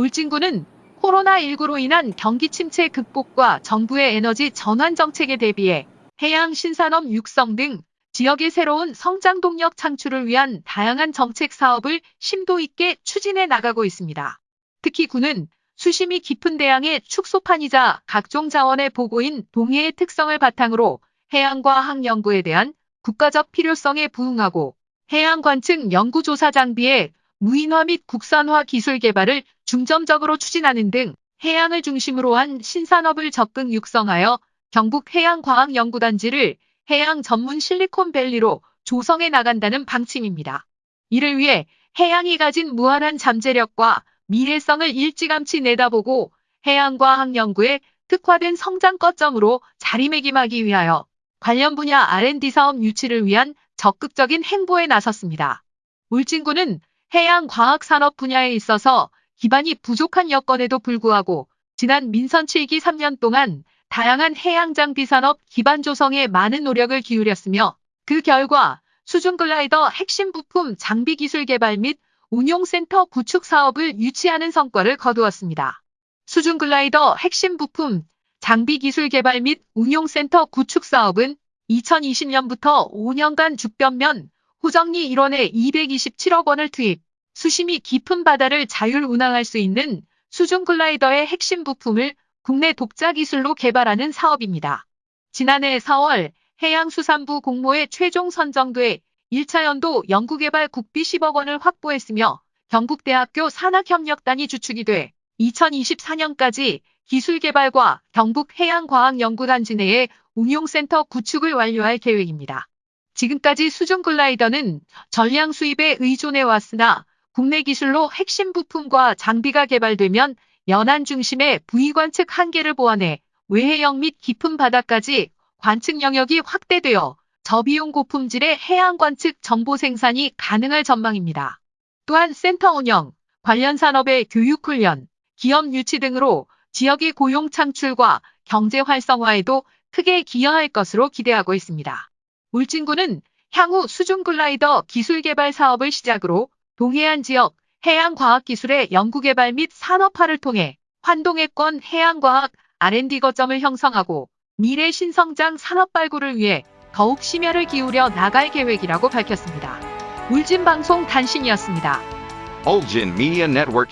울진군은 코로나19로 인한 경기 침체 극복과 정부의 에너지 전환 정책에 대비해 해양 신산업 육성 등 지역의 새로운 성장 동력 창출을 위한 다양한 정책 사업을 심도 있게 추진해 나가고 있습니다. 특히 군은 수심이 깊은 대양의 축소판이자 각종 자원의 보고인 동해의 특성을 바탕으로 해양과학 연구에 대한 국가적 필요성에 부응하고 해양 관측 연구조사 장비의 무인화 및 국산화 기술 개발을 중점적으로 추진하는 등 해양을 중심으로 한 신산업을 적극 육성하여 경북 해양과학연구단지를 해양 전문 실리콘밸리로 조성해 나간다는 방침입니다. 이를 위해 해양이 가진 무한한 잠재력과 미래성을 일찌감치 내다보고 해양과학 연구에 특화된 성장 거점으로 자리매김하기 위하여 관련 분야 R&D 사업 유치를 위한 적극적인 행보에 나섰습니다. 울진군은 해양 과학 산업 분야에 있어서 기반이 부족한 여건에도 불구하고 지난 민선 7기 3년 동안 다양한 해양 장비 산업 기반 조성에 많은 노력을 기울였으며 그 결과 수중 글라이더 핵심 부품 장비 기술 개발 및 운용센터 구축 사업을 유치하는 성과를 거두었습니다. 수중 글라이더 핵심 부품 장비 기술 개발 및 운용센터 구축 사업은 2020년부터 5년간 죽변면 호정리 1원에 227억 원을 투입, 수심이 깊은 바다를 자율 운항할 수 있는 수중 글라이더의 핵심 부품을 국내 독자 기술로 개발하는 사업입니다. 지난해 4월 해양수산부 공모에 최종 선정돼 1차 연도 연구개발 국비 10억 원을 확보했으며 경북대학교 산학협력단이 주축이 돼 2024년까지 기술개발과 경북해양과학연구단지 내에 운용센터 구축을 완료할 계획입니다. 지금까지 수중 글라이더는 전량 수입에 의존해 왔으나 국내 기술로 핵심 부품과 장비가 개발되면 연안 중심의 부위 관측 한계를 보완해 외해역 및 깊은 바다까지 관측 영역이 확대되어 저비용 고품질의 해양 관측 정보 생산이 가능할 전망입니다. 또한 센터 운영, 관련 산업의 교육 훈련, 기업 유치 등으로 지역의 고용 창출과 경제 활성화에도 크게 기여할 것으로 기대하고 있습니다. 울진군은 향후 수중 글라이더 기술 개발 사업을 시작으로 동해안 지역 해양과학기술의 연구개발 및 산업화를 통해 환동해권 해양과학 R&D 거점을 형성하고 미래 신성장 산업 발굴을 위해 더욱 심혈을 기울여 나갈 계획이라고 밝혔습니다. 울진방송 단신이었습니다. Ulgin Media Network.